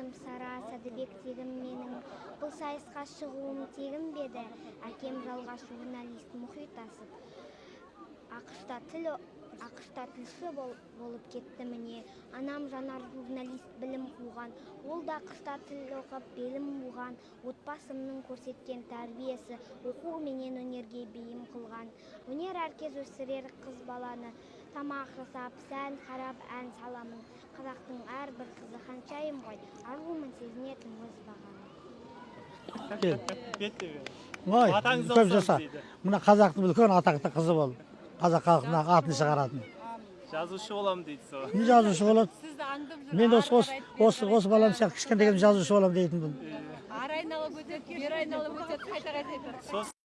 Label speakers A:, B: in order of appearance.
A: атым сара сәдібек тегім менің. Бұл сайысқа шығуым тегін бе еді? Әкем жалғаш журналист мұхит асып. Ақшта тіл ақшта тілші бол- болып кетті міне. Анам жанар журналист білім қуған. Ол да ақшта тіл оқып белім буған. Отбасымның көрсеткен тәрбиесі оқу менен өнерге бейім қылған. Өнер әркез өсірер қыз баланы. Тамақ жасап сән қарап ән саламын. Қазақтың әрбір қызы ханшайым ғой арумын сезінетін өз бағаны
B: ой көп жаса. мына қазақтың үлкен атақты қызы бол. Қазақ халқына атын шығаратын.
C: жазушы боламын дейді сол.
B: Не жазушы болады
D: сізді аңдып жүр
B: мен осы осы осы осы балам сияқты кішкентайымнан жазушы боламын дейтінмін
D: ары айналып өтеді бері айналып өтеді қайта қайта айтады